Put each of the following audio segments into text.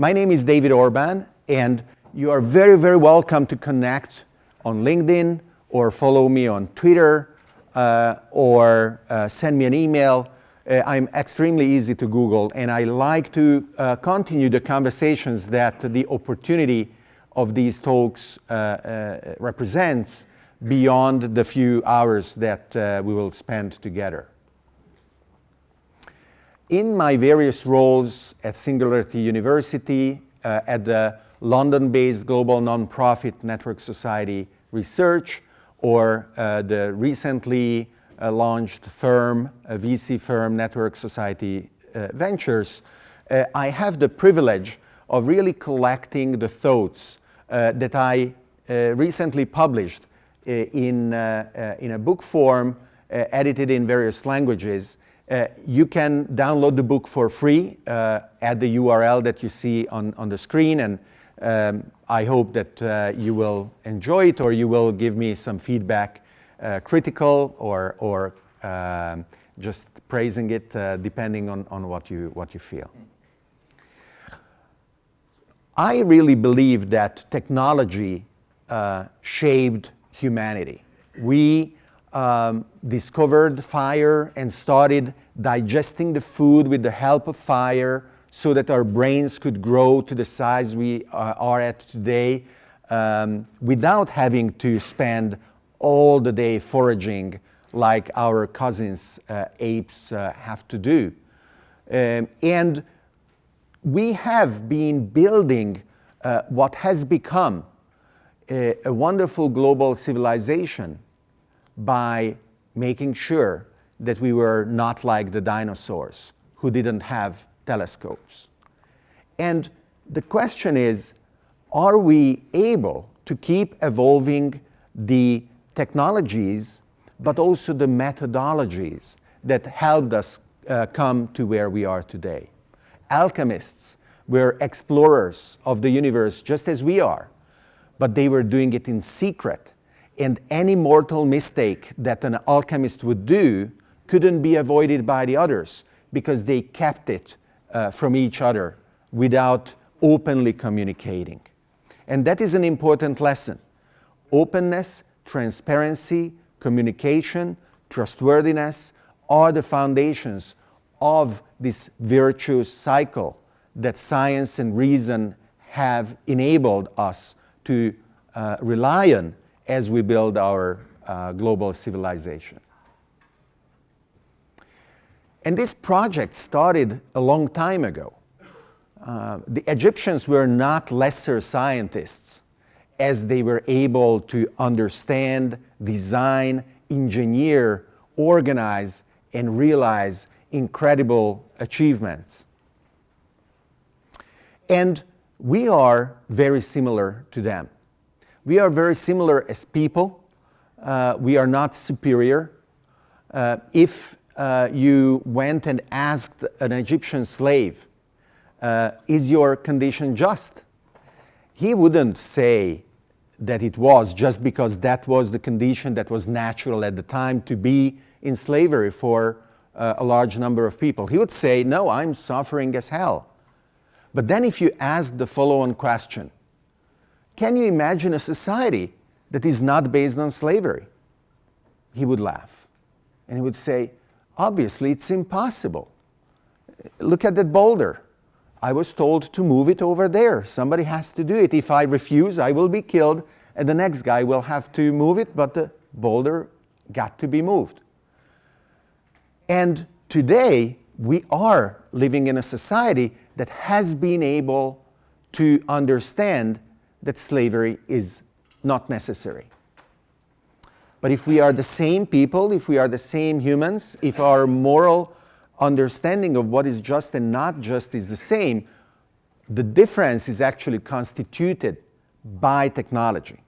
My name is David Orban, and you are very, very welcome to connect on LinkedIn or follow me on Twitter uh, or uh, send me an email. Uh, I'm extremely easy to Google, and I like to uh, continue the conversations that the opportunity of these talks uh, uh, represents beyond the few hours that we will spend together. In my various roles at Singularity University, uh, at the London-based global nonprofit Network Society Research, or uh, the recently uh, launched firm, a VC firm, Network Society uh, Ventures, uh, I have the privilege of really collecting the thoughts uh, that I recently published in, in a book form, edited in various languages, uh, you can download the book for free uh, at the URL that you see on, on the screen and um, I hope that uh, you will enjoy it or you will give me some feedback, uh, critical or, or um, just praising it uh, depending on, on what, you, what you feel. I really believe that technology shaped humanity. We um, discovered fire and started digesting the food with the help of fire so that our brains could grow to the size we uh, are at today um, without having to spend all the day foraging like our cousins uh, apes uh, have to do. Um, and we have been building uh, what has become a, a wonderful global civilization by making sure that we were not like the dinosaurs who didn't have telescopes. And the question is, are we able to keep evolving the technologies, but also the methodologies that helped us uh, come to where we are today? Alchemists were explorers of the universe just as we are, but they were doing it in secret and any mortal mistake that an alchemist would do couldn't be avoided by the others because they kept it uh, from each other without openly communicating. And that is an important lesson. Openness, transparency, communication, trustworthiness are the foundations of this virtuous cycle that science and reason have enabled us to uh, rely on as we build our uh, global civilization. And this project started a long time ago. Uh, the Egyptians were not lesser scientists as they were able to understand, design, engineer, organize, and realize incredible achievements. And we are very similar to them. We are very similar as people. Uh, we are not superior. Uh, if uh, you went and asked an Egyptian slave, uh, is your condition just? He wouldn't say that it was just because that was the condition that was natural at the time to be in slavery for uh, a large number of people. He would say, no, I'm suffering as hell. But then if you ask the follow-on question, can you imagine a society that is not based on slavery? He would laugh. And he would say, obviously it's impossible. Look at that boulder. I was told to move it over there. Somebody has to do it. If I refuse, I will be killed, and the next guy will have to move it, but the boulder got to be moved. And today, we are living in a society that has been able to understand that slavery is not necessary. But if we are the same people, if we are the same humans, if our moral understanding of what is just and not just is the same, the difference is actually constituted by technology.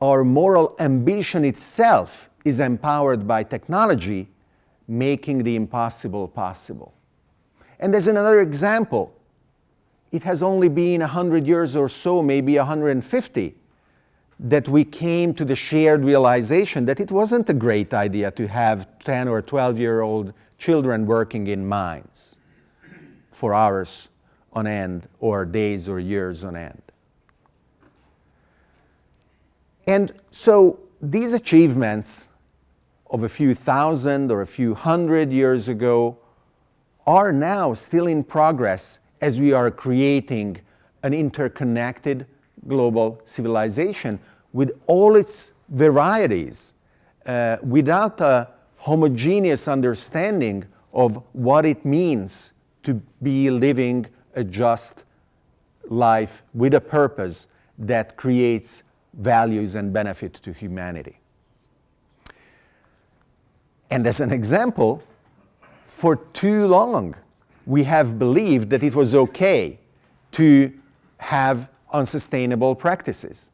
Our moral ambition itself is empowered by technology, making the impossible possible. And there's another example it has only been 100 years or so, maybe 150, that we came to the shared realization that it wasn't a great idea to have 10 or 12 year old children working in mines for hours on end or days or years on end. And so these achievements of a few thousand or a few hundred years ago are now still in progress as we are creating an interconnected global civilization with all its varieties, uh, without a homogeneous understanding of what it means to be living a just life with a purpose that creates values and benefit to humanity. And as an example, for too long, we have believed that it was okay to have unsustainable practices.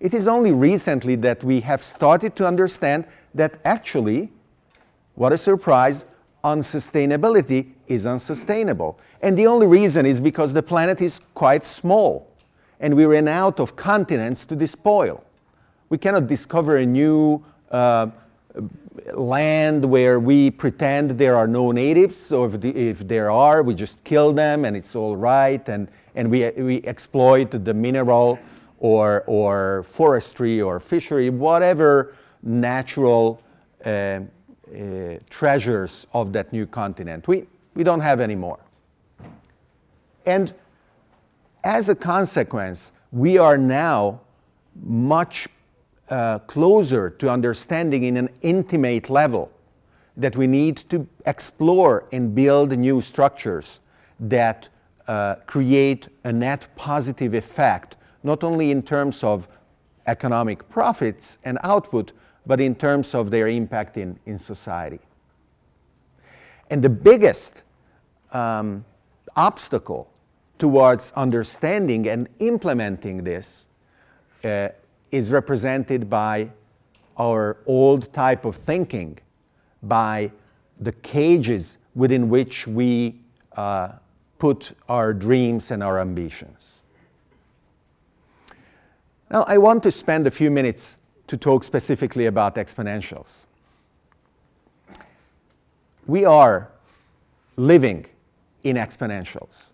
It is only recently that we have started to understand that actually, what a surprise, unsustainability is unsustainable. And the only reason is because the planet is quite small and we ran out of continents to despoil. We cannot discover a new uh, land where we pretend there are no natives, so if, the, if, there are, we just kill them and it's all right, and, and we, we exploit the mineral or, or forestry or fishery, whatever natural uh, uh, treasures of that new continent. We, we don't have any more. And as a consequence, we are now much uh, closer to understanding in an intimate level that we need to explore and build new structures that uh, create a net positive effect, not only in terms of economic profits and output, but in terms of their impact in, in society. And the biggest um, obstacle towards understanding and implementing this uh, is represented by our old type of thinking, by the cages within which we uh, put our dreams and our ambitions. Now, I want to spend a few minutes to talk specifically about exponentials. We are living in exponentials.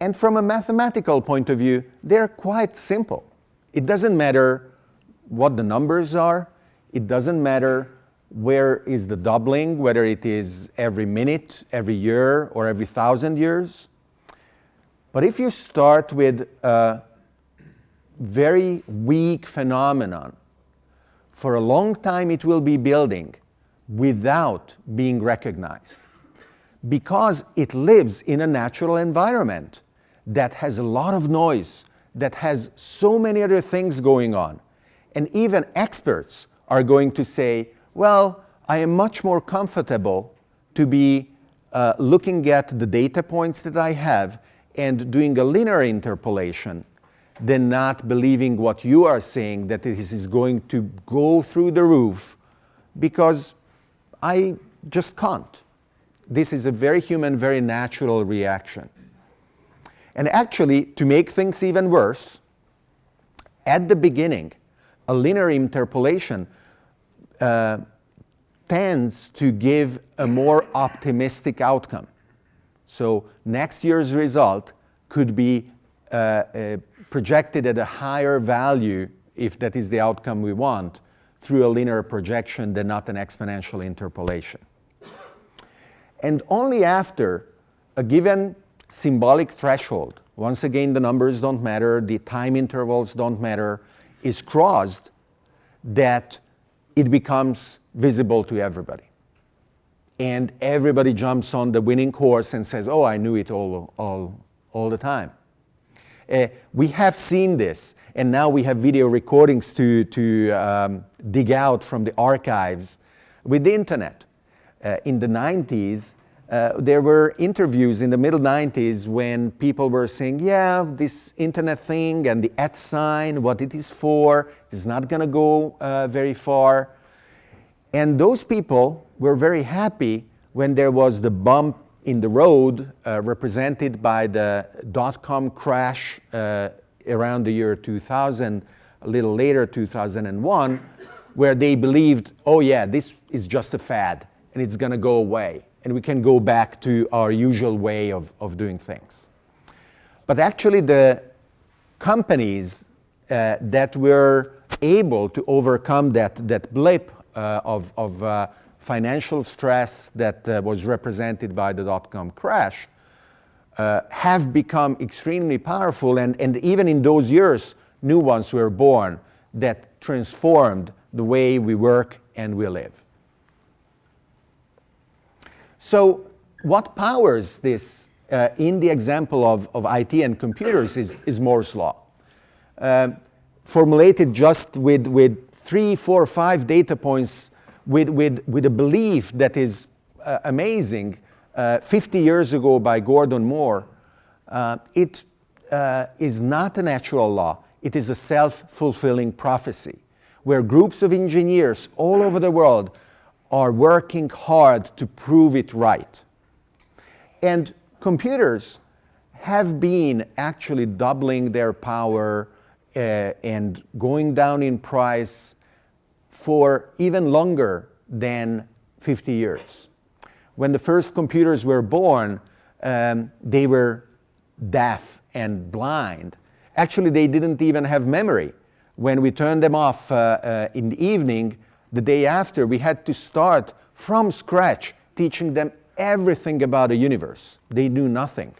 And from a mathematical point of view, they're quite simple. It doesn't matter what the numbers are. It doesn't matter where is the doubling, whether it is every minute, every year, or every thousand years. But if you start with a very weak phenomenon, for a long time it will be building without being recognized because it lives in a natural environment that has a lot of noise, that has so many other things going on. And even experts are going to say, well, I am much more comfortable to be uh, looking at the data points that I have and doing a linear interpolation than not believing what you are saying that this is going to go through the roof because I just can't. This is a very human, very natural reaction. And actually, to make things even worse, at the beginning, a linear interpolation uh, tends to give a more optimistic outcome. So next year's result could be uh, uh, projected at a higher value, if that is the outcome we want, through a linear projection than not an exponential interpolation. And only after a given symbolic threshold, once again the numbers don't matter, the time intervals don't matter, is crossed, that it becomes visible to everybody. And everybody jumps on the winning horse and says, oh, I knew it all, all, all the time. Uh, we have seen this, and now we have video recordings to, to um, dig out from the archives with the internet. Uh, in the 90s, uh, there were interviews in the middle 90s when people were saying, yeah, this internet thing and the at sign, what it is for, is not going to go uh, very far. And those people were very happy when there was the bump in the road uh, represented by the dot-com crash uh, around the year 2000, a little later, 2001, where they believed, oh yeah, this is just a fad and it's going to go away and we can go back to our usual way of, of doing things. But actually the companies uh, that were able to overcome that, that blip uh, of, of uh, financial stress that uh, was represented by the dot-com crash uh, have become extremely powerful and, and even in those years new ones were born that transformed the way we work and we live. So what powers this uh, in the example of, of IT and computers is, is Moore's law. Um, formulated just with, with three, four, five data points with, with, with a belief that is uh, amazing uh, 50 years ago by Gordon Moore, uh, it uh, is not a natural law. It is a self-fulfilling prophecy where groups of engineers all over the world are working hard to prove it right. And computers have been actually doubling their power uh, and going down in price for even longer than 50 years. When the first computers were born, um, they were deaf and blind. Actually, they didn't even have memory. When we turned them off uh, uh, in the evening, the day after, we had to start from scratch teaching them everything about the universe. They knew nothing.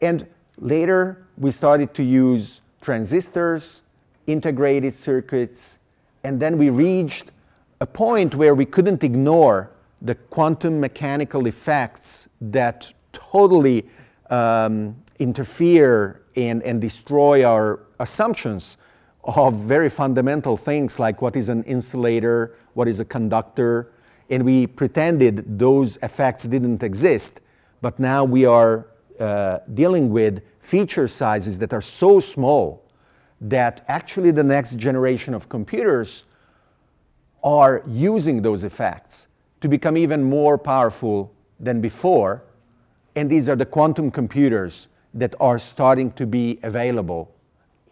And later, we started to use transistors, integrated circuits, and then we reached a point where we couldn't ignore the quantum mechanical effects that totally um, interfere and, and destroy our assumptions of very fundamental things like what is an insulator, what is a conductor, and we pretended those effects didn't exist, but now we are uh, dealing with feature sizes that are so small that actually the next generation of computers are using those effects to become even more powerful than before. And these are the quantum computers that are starting to be available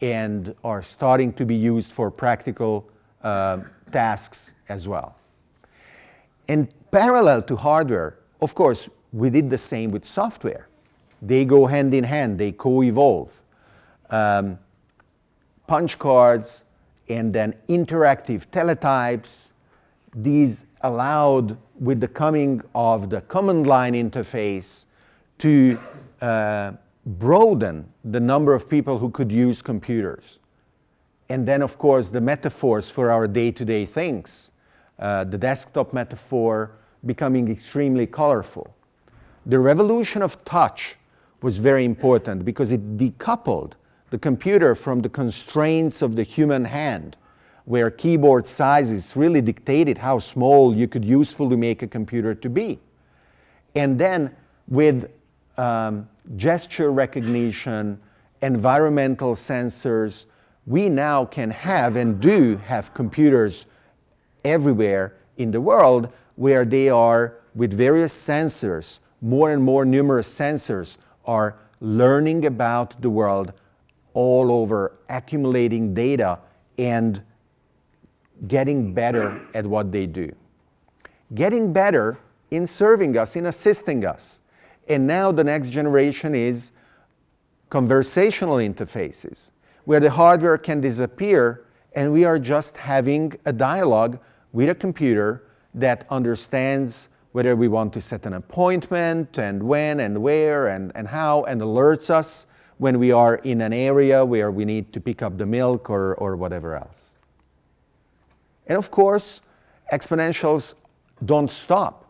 and are starting to be used for practical uh, tasks as well. And parallel to hardware, of course, we did the same with software. They go hand in hand, they co-evolve. Um, punch cards and then interactive teletypes, these allowed with the coming of the command line interface to uh, broaden the number of people who could use computers. And then, of course, the metaphors for our day-to-day -day things uh, the desktop metaphor becoming extremely colorful. The revolution of touch was very important because it decoupled the computer from the constraints of the human hand, where keyboard sizes really dictated how small you could usefully make a computer to be. And then with um, gesture recognition, environmental sensors, we now can have and do have computers everywhere in the world where they are with various sensors, more and more numerous sensors are learning about the world all over, accumulating data and getting better at what they do. Getting better in serving us, in assisting us. And now the next generation is conversational interfaces, where the hardware can disappear and we are just having a dialogue with a computer that understands whether we want to set an appointment and when and where and, and how and alerts us when we are in an area where we need to pick up the milk or, or whatever else. And of course, exponentials don't stop.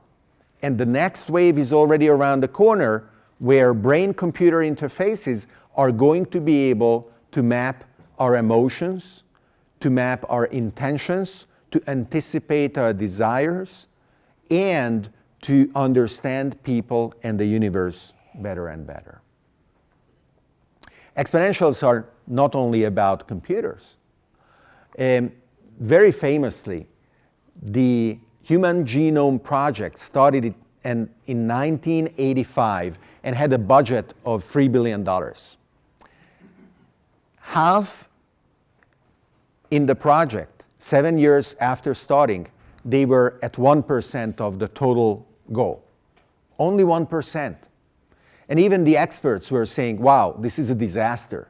And the next wave is already around the corner where brain-computer interfaces are going to be able to map our emotions, to map our intentions, to anticipate our desires, and to understand people and the universe better and better. Exponentials are not only about computers. Um, very famously, the Human Genome Project started in, in 1985 and had a budget of $3 billion. Half in the project seven years after starting, they were at 1% of the total goal. only 1%. And even the experts were saying, wow, this is a disaster.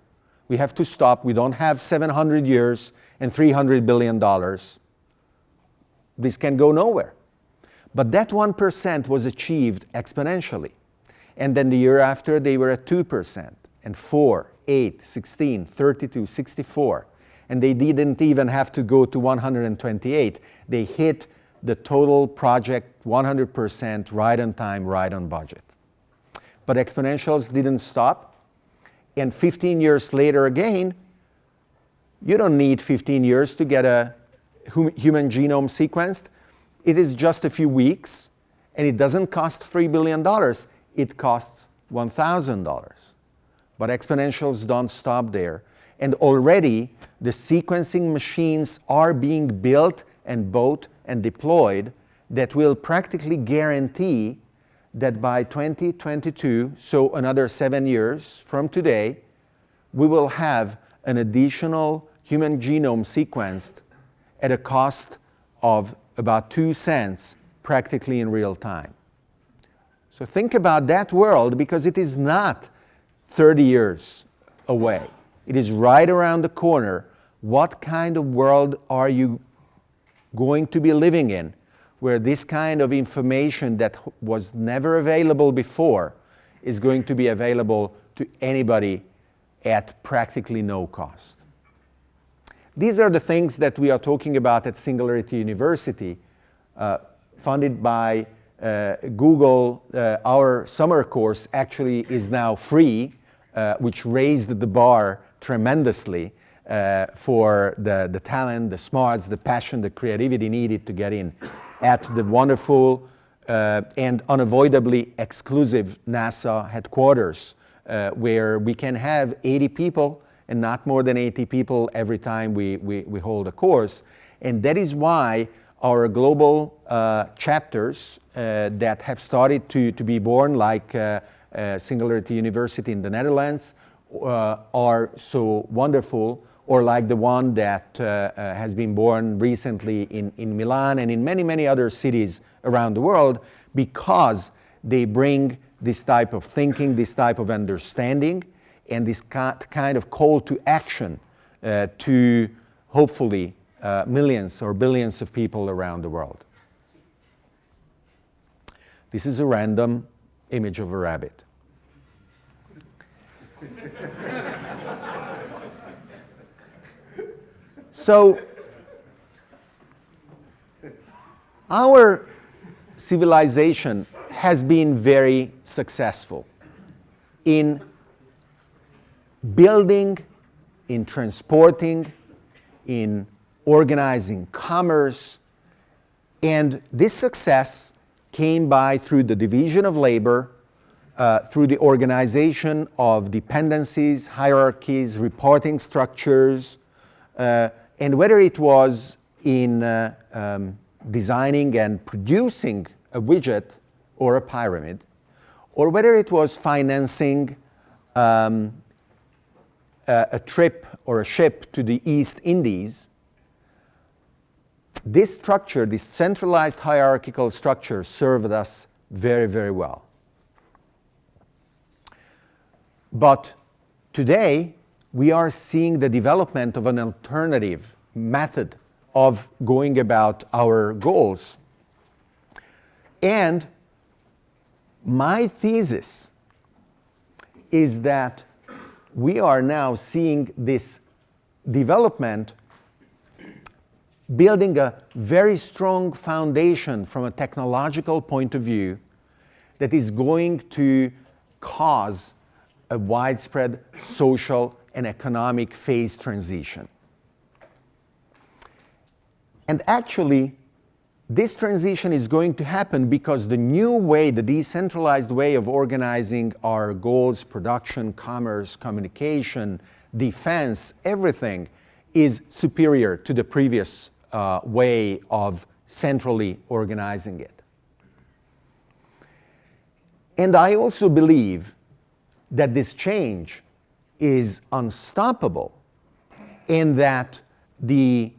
We have to stop. We don't have 700 years and $300 billion. This can go nowhere. But that 1% was achieved exponentially. And then the year after, they were at 2%, and 4, 8, 16, 32, 64. And they didn't even have to go to 128. They hit the total project 100% right on time, right on budget. But exponentials didn't stop. And 15 years later again, you don't need 15 years to get a human genome sequenced. It is just a few weeks, and it doesn't cost $3 billion. It costs $1,000. But exponentials don't stop there. And already, the sequencing machines are being built and bought and deployed that will practically guarantee that by 2022, so another seven years from today, we will have an additional human genome sequenced at a cost of about two cents practically in real time. So think about that world because it is not 30 years away. It is right around the corner. What kind of world are you going to be living in where this kind of information that was never available before is going to be available to anybody at practically no cost. These are the things that we are talking about at Singularity University, uh, funded by uh, Google. Uh, our summer course actually is now free, uh, which raised the bar tremendously uh, for the, the talent, the smarts, the passion, the creativity needed to get in at the wonderful uh, and unavoidably exclusive NASA headquarters, where we can have 80 people and not more than 80 people every time we, we, we hold a course. And that is why our global uh, chapters uh, that have started to, to be born, like uh, uh, Singularity University in the Netherlands, are so wonderful or like the one that uh, uh, has been born recently in, in Milan and in many, many other cities around the world because they bring this type of thinking, this type of understanding, and this kind of call to action uh, to hopefully uh, millions or billions of people around the world. This is a random image of a rabbit. So, our civilization has been very successful in building, in transporting, in organizing commerce, and this success came by through the division of labor, uh, through the organization of dependencies, hierarchies, reporting structures, uh, and whether it was in uh, um, designing and producing a widget or a pyramid, or whether it was financing um, a, a trip or a ship to the East Indies, this structure, this centralized hierarchical structure served us very, very well. But today, we are seeing the development of an alternative method of going about our goals. And my thesis is that we are now seeing this development building a very strong foundation from a technological point of view that is going to cause a widespread social and economic phase transition. And actually, this transition is going to happen because the new way, the decentralized way of organizing our goals, production, commerce, communication, defense, everything is superior to the previous uh, way of centrally organizing it. And I also believe that this change is unstoppable and that the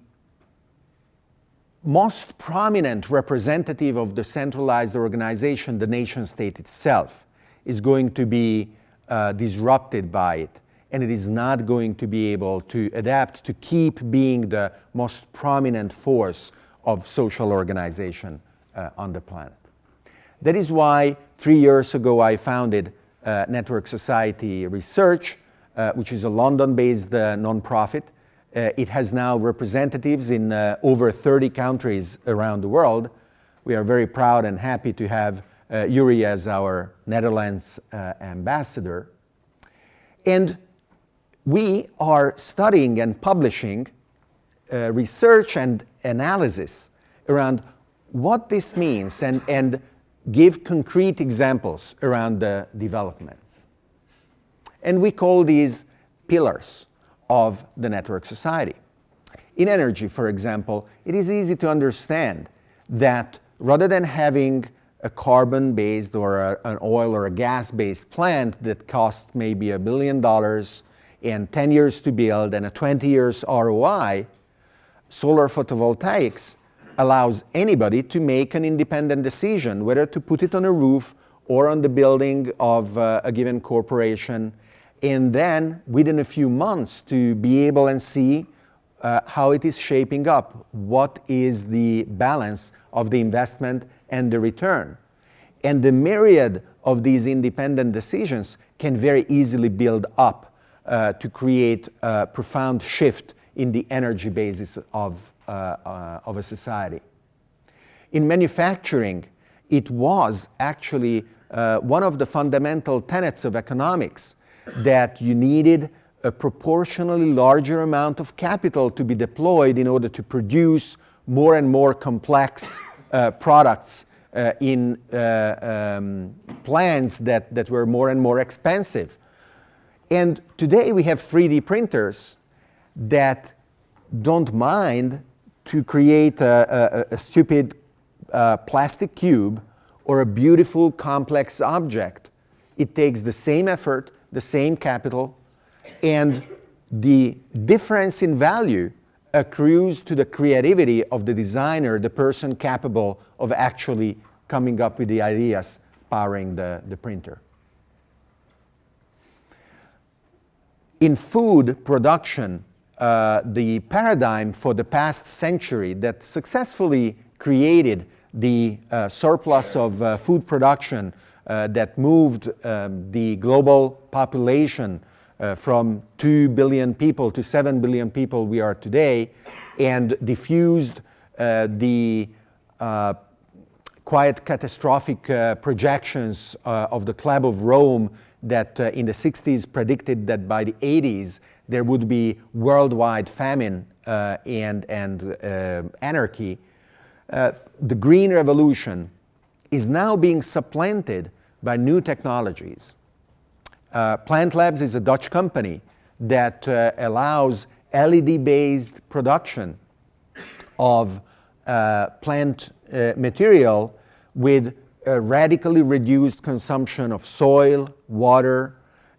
most prominent representative of the centralized organization, the nation state itself, is going to be uh, disrupted by it. And it is not going to be able to adapt to keep being the most prominent force of social organization uh, on the planet. That is why three years ago I founded uh, Network Society Research, uh, which is a London-based uh, nonprofit. Uh, it has now representatives in uh, over 30 countries around the world. We are very proud and happy to have uh, Yuri as our Netherlands ambassador. And we are studying and publishing research and analysis around what this means and, and give concrete examples around the developments. And we call these pillars of the network society. In energy, for example, it is easy to understand that rather than having a carbon-based or a, an oil or a gas-based plant that costs maybe a billion dollars and 10 years to build and a 20 years ROI, solar photovoltaics allows anybody to make an independent decision whether to put it on a roof or on the building of uh, a given corporation and then within a few months to be able and see uh, how it is shaping up, what is the balance of the investment and the return. And the myriad of these independent decisions can very easily build up uh, to create a profound shift in the energy basis of, uh, uh, of a society. In manufacturing, it was actually uh, one of the fundamental tenets of economics that you needed a proportionally larger amount of capital to be deployed in order to produce more and more complex uh, products uh, in uh, um, plants that, that were more and more expensive. And today we have 3D printers that don't mind to create a, a, a stupid uh, plastic cube or a beautiful complex object. It takes the same effort, the same capital, and the difference in value accrues to the creativity of the designer, the person capable of actually coming up with the ideas powering the, the printer. In food production, uh, the paradigm for the past century that successfully created the uh, surplus of uh, food production that moved um, the global population uh, from 2 billion people to 7 billion people we are today and diffused uh, the uh, quite catastrophic uh, projections of the Club of Rome that in the 60s predicted that by the 80s there would be worldwide famine and, and anarchy. the green revolution is now being supplanted by new technologies. Uh, Plant Labs is a Dutch company that uh, allows LED-based production of uh, plant uh, material with a radically reduced consumption of soil, water,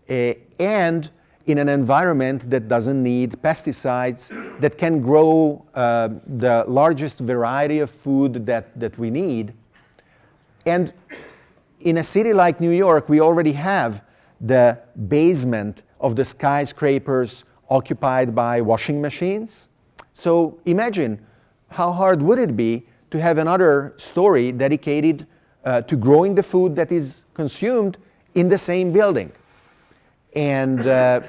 uh, and in an environment that doesn't need pesticides, that can grow uh, the largest variety of food that, that we need. And in a city like New York, we already have the basement of the skyscrapers occupied by washing machines. So imagine how hard would it be to have another story dedicated uh, to growing the food that is consumed in the same building. And uh,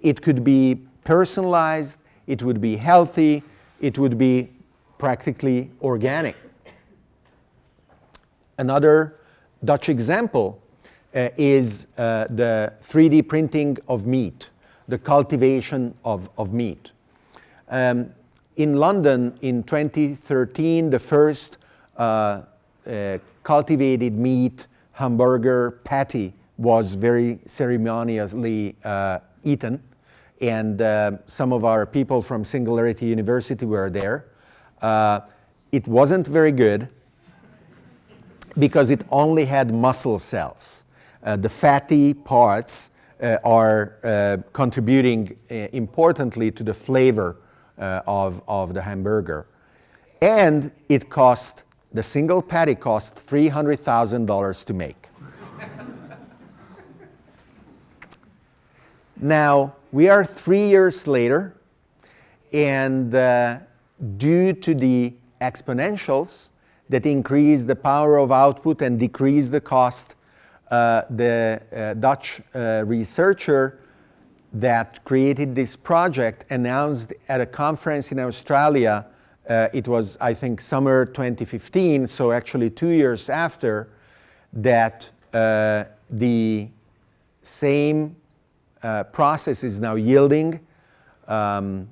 it could be personalized, it would be healthy, it would be practically organic. Another Dutch example uh, is uh, the 3D printing of meat, the cultivation of, of meat. Um, in London in 2013, the first uh, uh, cultivated meat hamburger patty was very ceremoniously uh, eaten. And uh, some of our people from Singularity University were there. it wasn't very good because it only had muscle cells. Uh, the fatty parts uh, are uh, contributing uh, importantly to the flavor uh, of, of the hamburger. And it cost, the single patty cost $300,000 to make. now, we are three years later, and uh, due to the exponentials that increase the power of output and decrease the cost, uh, the uh, Dutch uh, researcher that created this project announced at a conference in Australia, uh, it was I think summer 2015, so actually two years after, that uh, the same uh, process is now yielding um,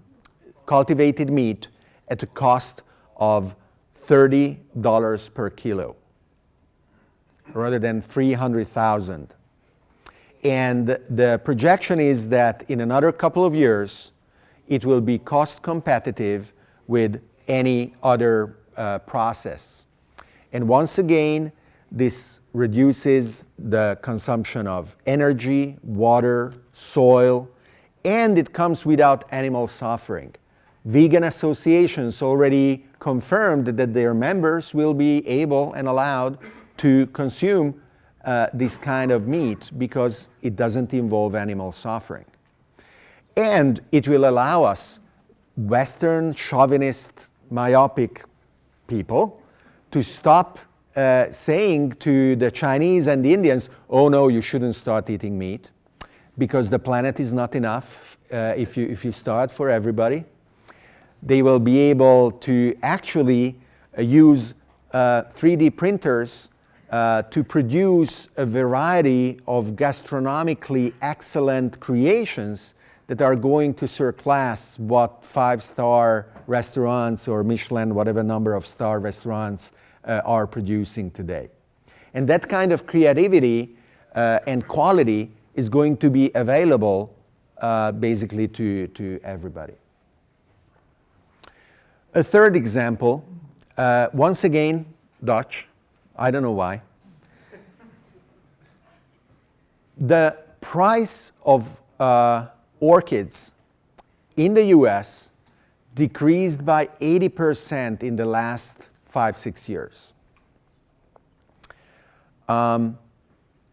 cultivated meat at a cost of $30 per kilo rather than 300,000. And the projection is that in another couple of years, it will be cost competitive with any other uh, process. And once again, this reduces the consumption of energy, water, soil, and it comes without animal suffering. Vegan associations already confirmed that their members will be able and allowed to consume uh, this kind of meat because it doesn't involve animal suffering. And it will allow us, Western chauvinist, myopic people, to stop uh, saying to the Chinese and the Indians, oh no, you shouldn't start eating meat because the planet is not enough uh, if, you, if you start for everybody. They will be able to actually uh, use 3D uh, printers uh, to produce a variety of gastronomically excellent creations that are going to surpass what five-star restaurants or Michelin, whatever number of star restaurants uh, are producing today. And that kind of creativity uh, and quality is going to be available uh, basically to, to everybody. A third example, uh, once again, Dutch. I don't know why. the price of uh, orchids in the US decreased by 80% in the last five, six years. Um,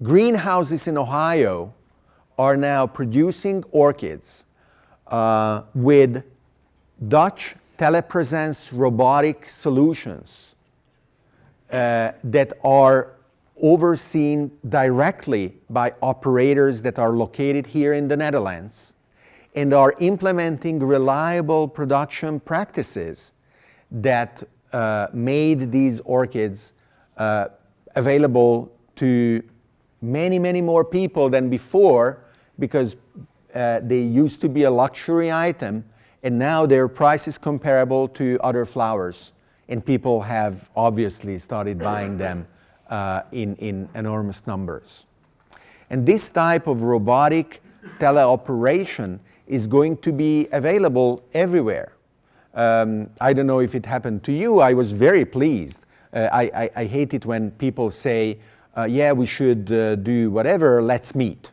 greenhouses in Ohio are now producing orchids uh, with Dutch telepresence robotic solutions uh, that are overseen directly by operators that are located here in the Netherlands and are implementing reliable production practices that uh, made these orchids uh, available to many, many more people than before because uh, they used to be a luxury item and now their price is comparable to other flowers and people have obviously started buying them uh, in, in enormous numbers. And this type of robotic teleoperation is going to be available everywhere. Um, I don't know if it happened to you, I was very pleased. Uh, I, I, I, hate it when people say, uh, yeah, we should uh, do whatever, let's meet.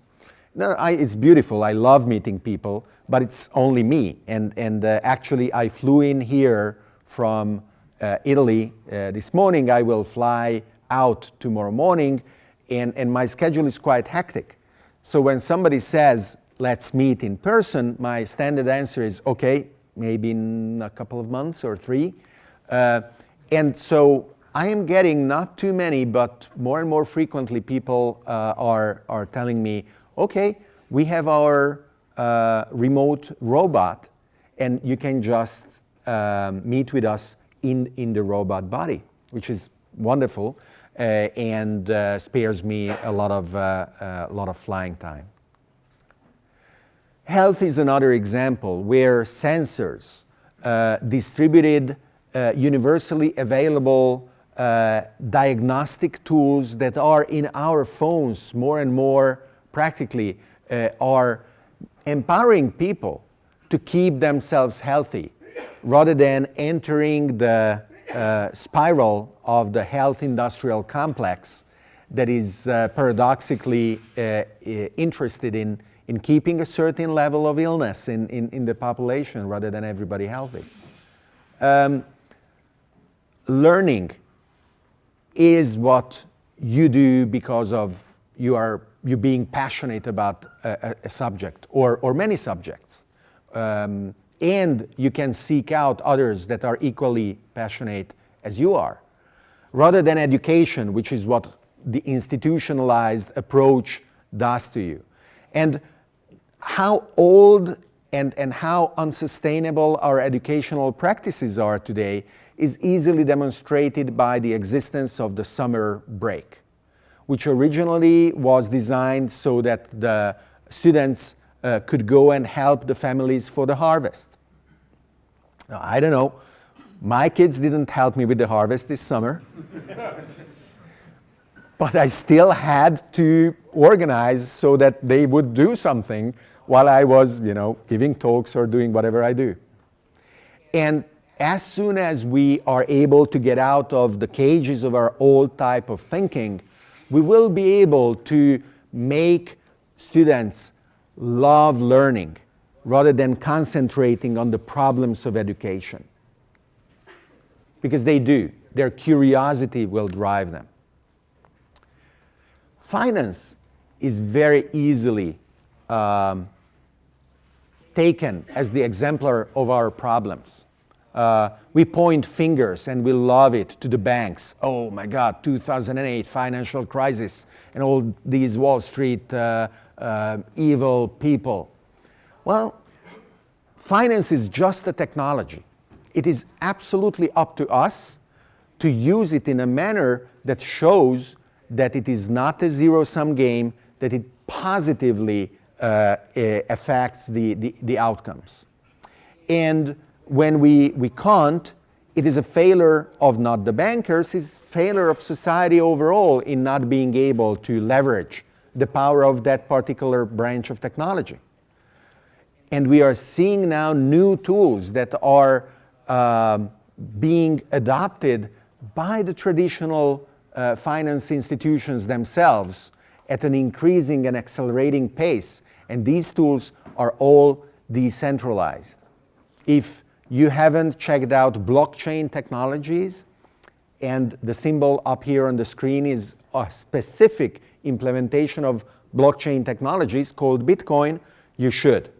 No, I, it's beautiful, I love meeting people, but it's only me. And, and uh, actually I flew in here from uh, Italy. Uh, this morning I will fly out tomorrow morning and, and my schedule is quite hectic. So when somebody says, let's meet in person, my standard answer is, okay, maybe in a couple of months or three. Uh, and so I am getting not too many, but more and more frequently people uh, are, are telling me, okay, we have our uh, remote robot and you can just um, meet with us in, in the robot body, which is wonderful uh, and uh, spares me a lot of, uh, a lot of flying time. Health is another example where sensors, uh, distributed, uh, universally available uh, diagnostic tools that are in our phones more and more practically are empowering people to keep themselves healthy rather than entering the uh, spiral of the health industrial complex that is uh, paradoxically uh, interested in, in keeping a certain level of illness in, in, in the population rather than everybody healthy. Um, learning is what you do because of you are you being passionate about a, a subject or, or many subjects. Um, and you can seek out others that are equally passionate as you are. Rather than education, which is what the institutionalized approach does to you. And how old and, and how unsustainable our educational practices are today is easily demonstrated by the existence of the summer break, which originally was designed so that the students uh, could go and help the families for the harvest. Now, I don't know, my kids didn't help me with the harvest this summer, but I still had to organize so that they would do something while I was, you know, giving talks or doing whatever I do. And as soon as we are able to get out of the cages of our old type of thinking, we will be able to make students love learning rather than concentrating on the problems of education. Because they do. Their curiosity will drive them. Finance is very easily um, taken as the exemplar of our problems. Uh, we point fingers and we love it to the banks. Oh my God, 2008 financial crisis and all these Wall Street uh, uh, evil people. Well, finance is just a technology. It is absolutely up to us to use it in a manner that shows that it is not a zero-sum game, that it positively uh, affects the, the, the, outcomes. And when we, we can't, it is a failure of not the bankers, it's failure of society overall in not being able to leverage the power of that particular branch of technology. And we are seeing now new tools that are uh, being adopted by the traditional uh, finance institutions themselves at an increasing and accelerating pace. And these tools are all decentralized. If you haven't checked out blockchain technologies, and the symbol up here on the screen is a specific implementation of blockchain technologies called Bitcoin, you should.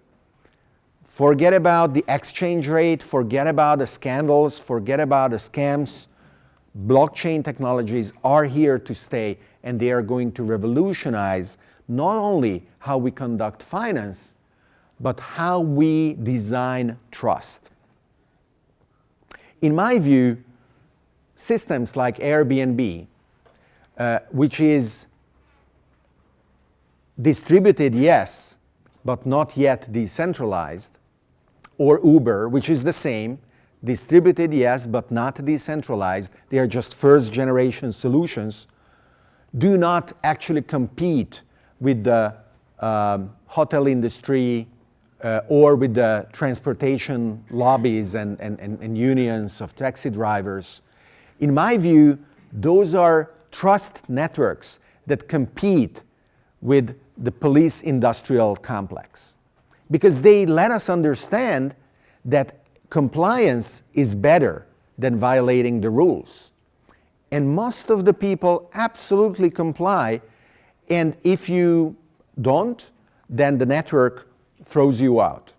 Forget about the exchange rate, forget about the scandals, forget about the scams. Blockchain technologies are here to stay and they are going to revolutionize not only how we conduct finance, but how we design trust. In my view, systems like Airbnb, uh, which is distributed, yes, but not yet decentralized, or Uber, which is the same, distributed, yes, but not decentralized, they are just first generation solutions, do not actually compete with the um, hotel industry uh, or with the transportation lobbies and, and, and, and unions of taxi drivers. In my view, those are trust networks that compete with the police industrial complex because they let us understand that compliance is better than violating the rules. And most of the people absolutely comply. And if you don't, then the network throws you out.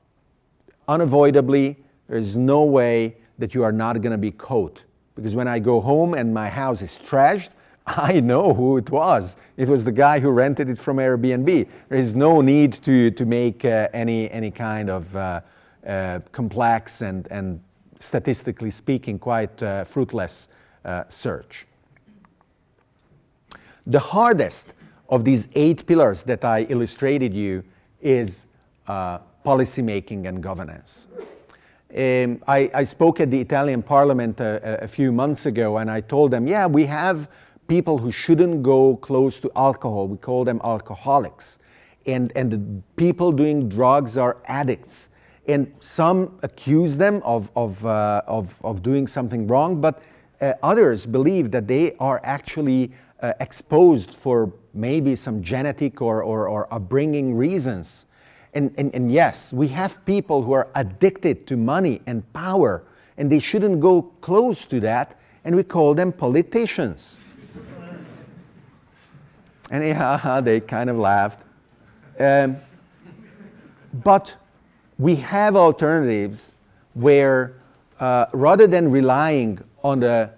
Unavoidably, there's no way that you are not going to be caught. Because when I go home and my house is trashed, I know who it was. It was the guy who rented it from Airbnb. There is no need to, to make uh, any, any kind of uh, uh, complex and, and statistically speaking quite uh, fruitless uh, search. The hardest of these eight pillars that I illustrated you is uh, policy making and governance. Um, I, I, spoke at the Italian parliament a, a, few months ago and I told them, yeah, we have people who shouldn't go close to alcohol. We call them alcoholics. And, and the people doing drugs are addicts. And some accuse them of, of, uh, of, of doing something wrong, but uh, others believe that they are actually uh, exposed for maybe some genetic or, or, or upbringing reasons. And, and, and yes, we have people who are addicted to money and power, and they shouldn't go close to that. and we call them politicians. and yeah, they kind of laughed. Um, but we have alternatives where uh, rather than relying on the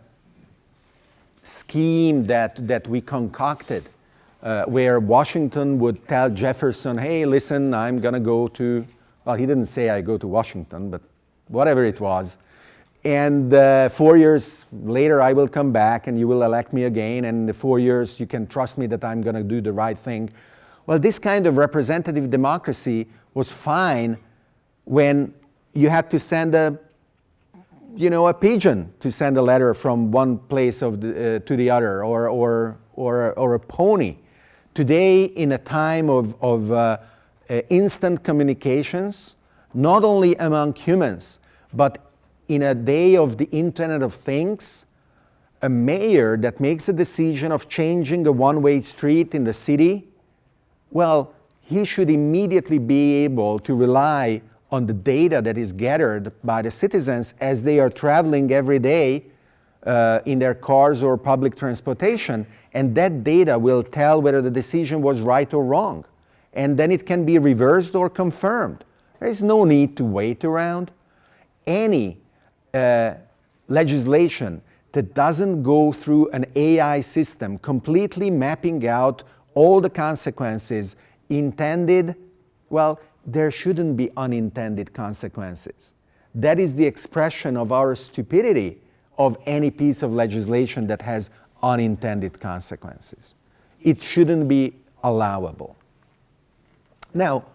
scheme that, that we concocted, uh, where Washington would tell Jefferson, hey, listen, I'm going to go to, well, he didn't say I go to Washington, but whatever it was. And uh, four years later, I will come back and you will elect me again. And in the four years, you can trust me that I'm going to do the right thing. Well, this kind of representative democracy was fine when you had to send a, you know, a pigeon to send a letter from one place of the, uh, to the other, or, or, or, or a pony. Today, in a time of, of uh, uh, instant communications, not only among humans, but in a day of the Internet of Things, a mayor that makes a decision of changing a one-way street in the city, well, he should immediately be able to rely on the data that is gathered by the citizens as they are traveling every day uh, in their cars or public transportation, and that data will tell whether the decision was right or wrong. And then it can be reversed or confirmed. There is no need to wait around. Any uh, legislation that doesn't go through an AI system completely mapping out all the consequences intended, well, there shouldn't be unintended consequences. That is the expression of our stupidity of any piece of legislation that has unintended consequences. It shouldn't be allowable. Now,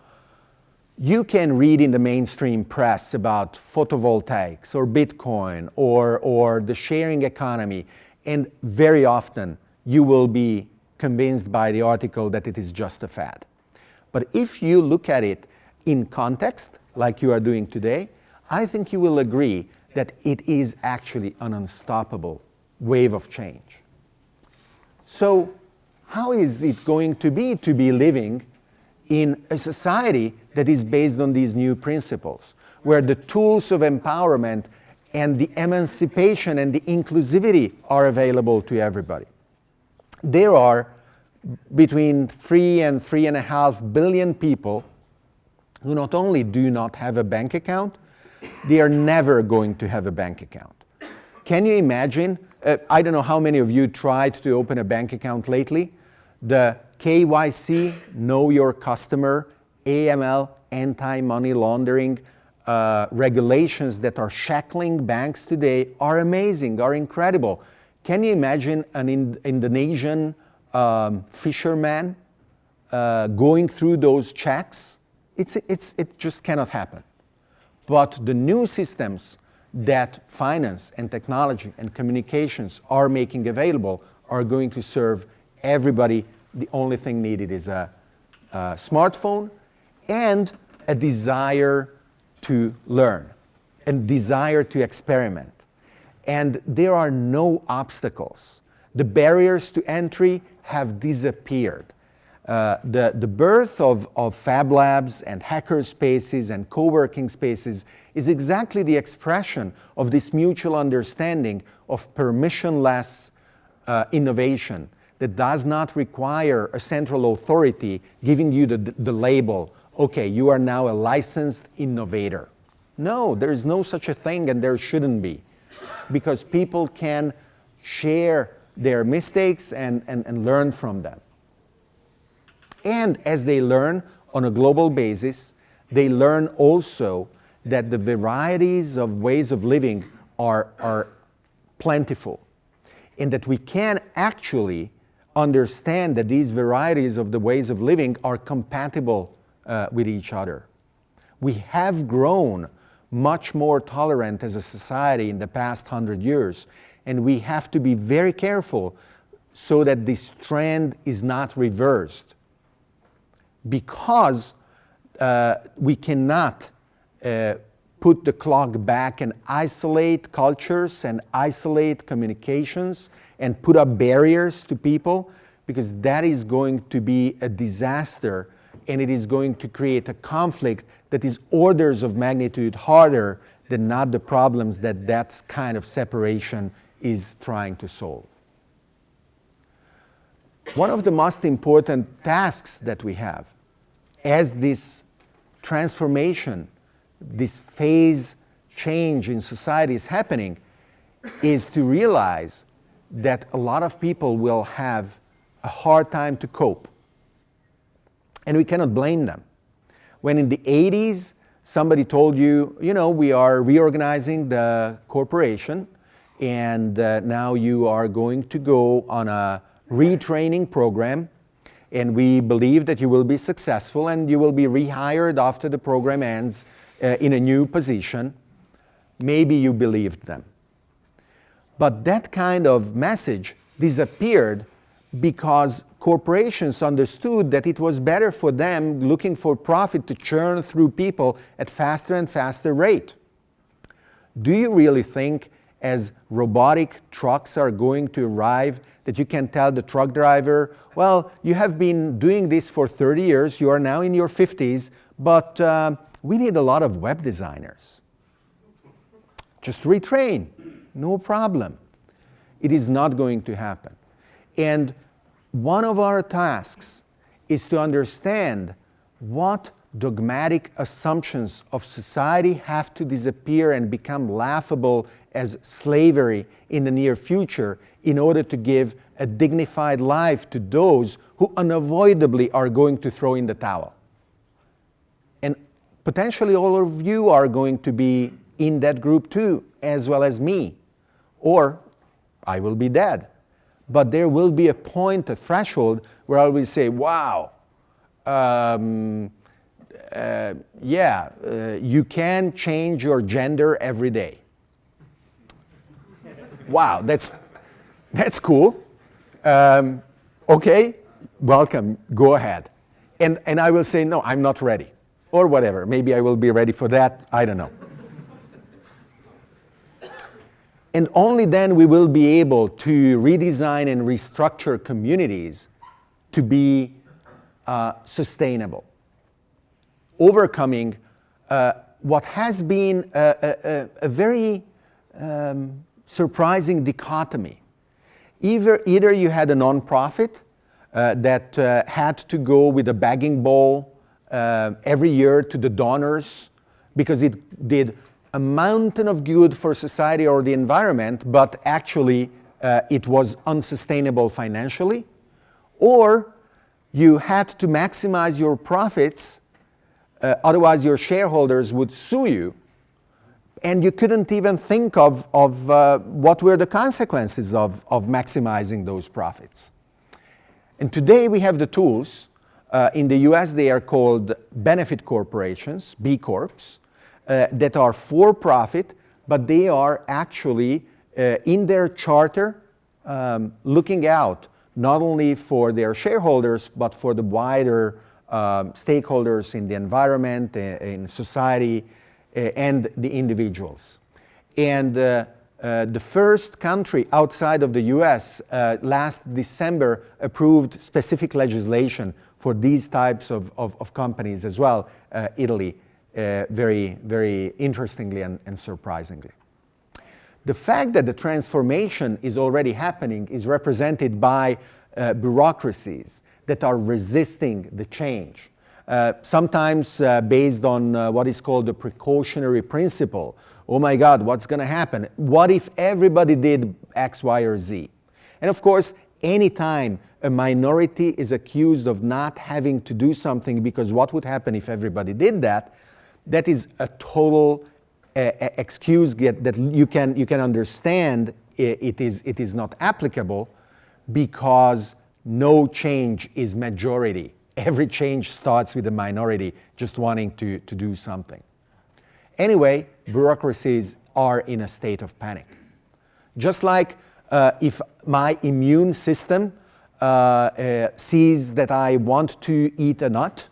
you can read in the mainstream press about photovoltaics or Bitcoin or, or the sharing economy, and very often you will be convinced by the article that it is just a fad. But if you look at it in context, like you are doing today, I think you will agree that it is actually an unstoppable wave of change. So how is it going to be to be living in a society that is based on these new principles, where the tools of empowerment and the emancipation and the inclusivity are available to everybody. There are between three and three and a half billion people who not only do not have a bank account, they are never going to have a bank account. Can you imagine, uh, I don't know how many of you tried to open a bank account lately, the KYC, Know Your Customer, AML, anti-money laundering uh, regulations that are shackling banks today are amazing, are incredible. Can you imagine an in Indonesian um, fisherman uh, going through those checks? It's, it's, it just cannot happen. But the new systems that finance and technology and communications are making available are going to serve everybody. The only thing needed is a, a smartphone and a desire to learn and desire to experiment. And there are no obstacles. The barriers to entry have disappeared. Uh, the, the birth of, of fab labs and hacker spaces and co-working spaces is exactly the expression of this mutual understanding of permissionless uh, innovation that does not require a central authority giving you the, the label okay, you are now a licensed innovator. No, there is no such a thing and there shouldn't be because people can share their mistakes and, and, and learn from them. And as they learn on a global basis, they learn also that the varieties of ways of living are, are plentiful and that we can actually understand that these varieties of the ways of living are compatible uh, with each other. We have grown much more tolerant as a society in the past hundred years, and we have to be very careful so that this trend is not reversed because uh, we cannot uh, put the clock back and isolate cultures and isolate communications and put up barriers to people because that is going to be a disaster and it is going to create a conflict that is orders of magnitude harder than not the problems that that kind of separation is trying to solve. One of the most important tasks that we have as this transformation, this phase change in society is happening, is to realize that a lot of people will have a hard time to cope. And we cannot blame them. When in the 80s, somebody told you, you know, we are reorganizing the corporation and uh, now you are going to go on a retraining program and we believe that you will be successful and you will be rehired after the program ends uh, in a new position. Maybe you believed them. But that kind of message disappeared because corporations understood that it was better for them looking for profit to churn through people at faster and faster rate. Do you really think as robotic trucks are going to arrive that you can tell the truck driver, well, you have been doing this for 30 years, you are now in your 50s, but uh, we need a lot of web designers. Just retrain, no problem. It is not going to happen. And one of our tasks is to understand what dogmatic assumptions of society have to disappear and become laughable as slavery in the near future in order to give a dignified life to those who unavoidably are going to throw in the towel. And potentially all of you are going to be in that group too, as well as me. Or I will be dead. But there will be a point, a threshold, where I will say, wow, um, uh, yeah, uh, you can change your gender every day. wow, that's, that's cool. Um, okay, welcome, go ahead. And, and I will say, no, I'm not ready. Or whatever, maybe I will be ready for that, I don't know. and only then we will be able to redesign and restructure communities to be uh, sustainable overcoming uh, what has been a, a, a very um, surprising dichotomy. Either, either you had a nonprofit uh, that uh, had to go with a begging bowl uh, every year to the donors because it did a mountain of good for society or the environment, but actually uh, it was unsustainable financially, or you had to maximize your profits uh, otherwise, your shareholders would sue you. And you couldn't even think of, of uh, what were the consequences of, of maximizing those profits. And today we have the tools. Uh, in the US, they are called benefit corporations, B Corps, uh, that are for profit, but they are actually uh, in their charter um, looking out not only for their shareholders, but for the wider um, stakeholders in the environment, uh, in society, uh, and the individuals. And uh, uh, the first country outside of the US uh, last December approved specific legislation for these types of, of, of companies as well, uh, Italy, very, very interestingly and, and surprisingly. The fact that the transformation is already happening is represented by bureaucracies that are resisting the change. Uh, sometimes uh, based on uh, what is called the precautionary principle. Oh my God, what's going to happen? What if everybody did X, Y, or Z? And of course, anytime a minority is accused of not having to do something because what would happen if everybody did that, that is a total uh, excuse get, that you can, you can understand it is, it is not applicable because no change is majority. Every change starts with a minority just wanting to, to do something. Anyway, bureaucracies are in a state of panic. Just like uh, if my immune system uh, uh, sees that I want to eat a nut,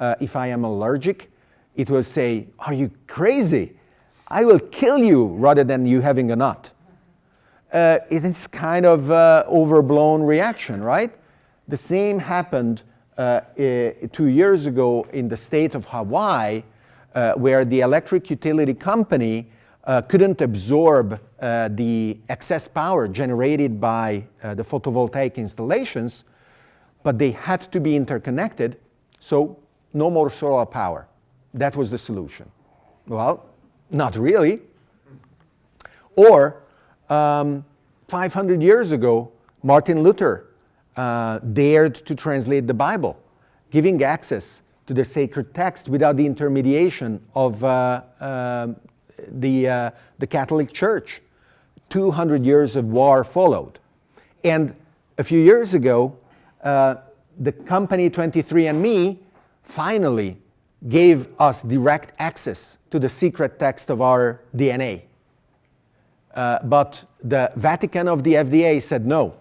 uh, if I am allergic, it will say, are you crazy? I will kill you rather than you having a nut uh, it is kind of uh, overblown reaction, right? The same happened uh, two years ago in the state of Hawaii, uh, where the electric utility company uh, couldn't absorb uh, the excess power generated by the photovoltaic installations, but they had to be interconnected, so no more solar power. That was the solution. Well, not really. Or um, 500 years ago, Martin Luther uh, dared to translate the Bible, giving access to the sacred text without the intermediation of uh, uh, the, the Catholic Church. 200 years of war followed. And a few years ago, uh, the company 23andMe finally gave us direct access to the secret text of our DNA. Uh, but the Vatican of the FDA said no.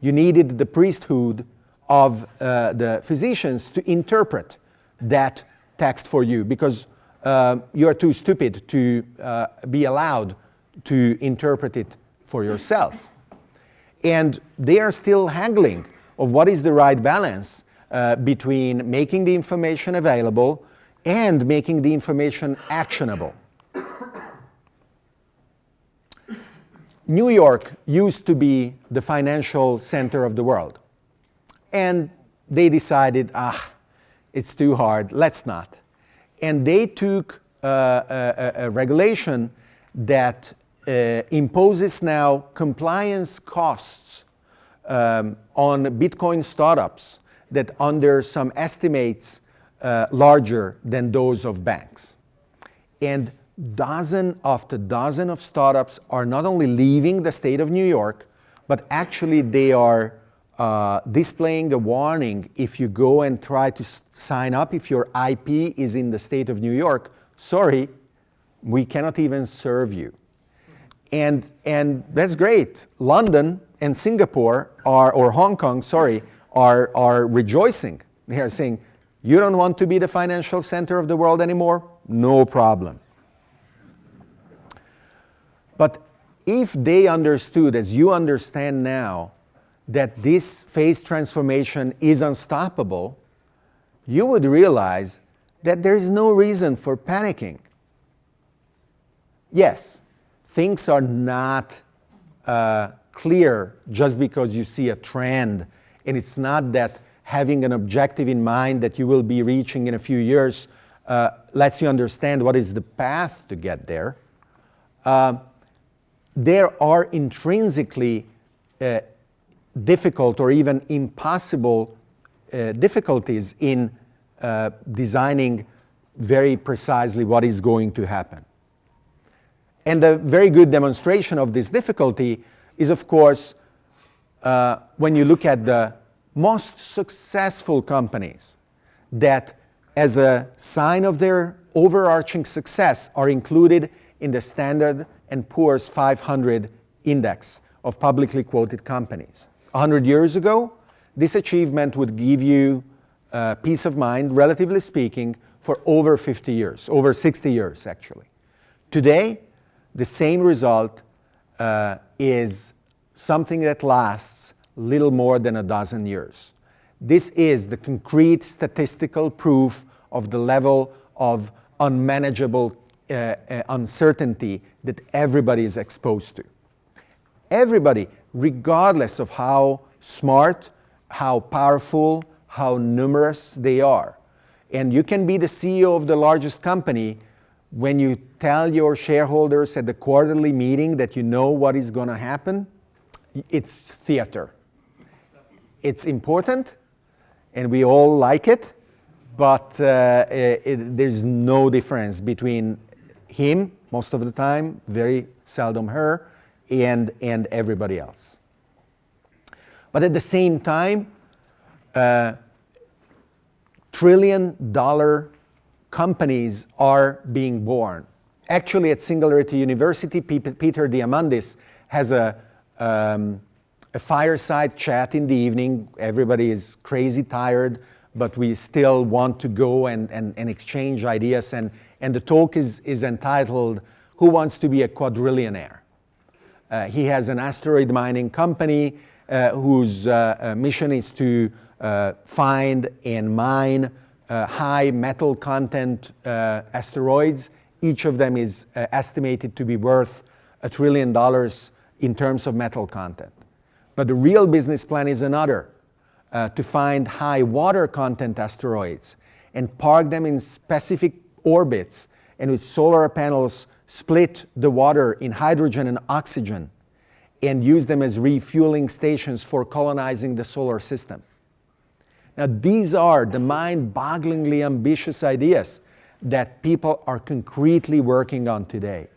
You needed the priesthood of uh, the physicians to interpret that text for you because uh, you are too stupid to uh, be allowed to interpret it for yourself. And they are still haggling of what is the right balance uh, between making the information available and making the information actionable. New York used to be the financial center of the world. And they decided, ah, it's too hard, let's not. And they took uh, a, a, regulation that uh, imposes now compliance costs um, on Bitcoin startups that under some estimates uh, larger than those of banks. And dozen after dozen of startups are not only leaving the state of New York, but actually they are uh, displaying a warning if you go and try to sign up, if your IP is in the state of New York, sorry, we cannot even serve you. And, and that's great. London and Singapore are, or Hong Kong, sorry, are, are rejoicing. They are saying, you don't want to be the financial center of the world anymore? No problem. But if they understood, as you understand now, that this phase transformation is unstoppable, you would realize that there is no reason for panicking. Yes, things are not uh, clear just because you see a trend, and it's not that having an objective in mind that you will be reaching in a few years uh, lets you understand what is the path to get there. Uh, there are intrinsically uh, difficult or even impossible uh, difficulties in uh, designing very precisely what is going to happen. And a very good demonstration of this difficulty is, of course, uh, when you look at the most successful companies that, as a sign of their overarching success, are included in the Standard and Poor's 500 index of publicly quoted companies. 100 years ago, this achievement would give you uh, peace of mind, relatively speaking, for over 50 years, over 60 years actually. Today, the same result uh, is something that lasts little more than a dozen years. This is the concrete statistical proof of the level of unmanageable uh, uh, uncertainty that everybody is exposed to. Everybody, regardless of how smart, how powerful, how numerous they are. And you can be the CEO of the largest company when you tell your shareholders at the quarterly meeting that you know what is going to happen, it's theater. It's important, and we all like it, but uh, it, there's no difference between him, most of the time, very seldom her, and, and everybody else. But at the same time, uh, trillion dollar companies are being born. Actually, at Singularity University, Peter Diamandis has a, um, a fireside chat in the evening. Everybody is crazy tired, but we still want to go and, and, and exchange ideas. And, and the talk is, is entitled, Who Wants to be a Quadrillionaire? Uh, he has an asteroid mining company uh, whose uh, uh mission is to uh, find and mine uh, high metal content asteroids Each of them is estimated to be worth a trillion dollars in terms of metal content. But the real business plan is another, to find high water content asteroids and park them in specific orbits and with solar panels split the water in hydrogen and oxygen and use them as refueling stations for colonizing the solar system. Now, these are the mind-bogglingly ambitious ideas that people are concretely working on today.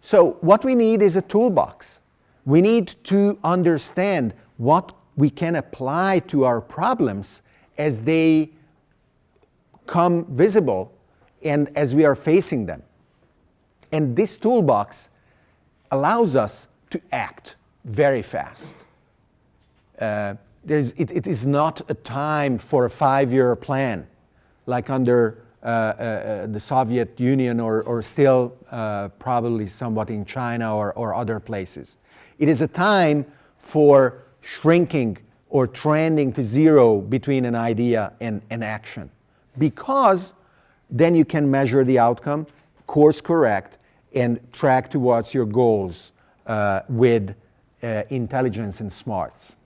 So what we need is a toolbox. We need to understand what we can apply to our problems as they come visible and as we are facing them. And this toolbox allows us to act very fast. Uh, it, it is not a time for a five-year plan like under uh, uh, uh, the Soviet Union or, or still uh, probably somewhat in China or, or other places. It is a time for shrinking or trending to zero between an idea and an action because then you can measure the outcome, course correct, and track towards your goals uh, with uh, intelligence and smarts.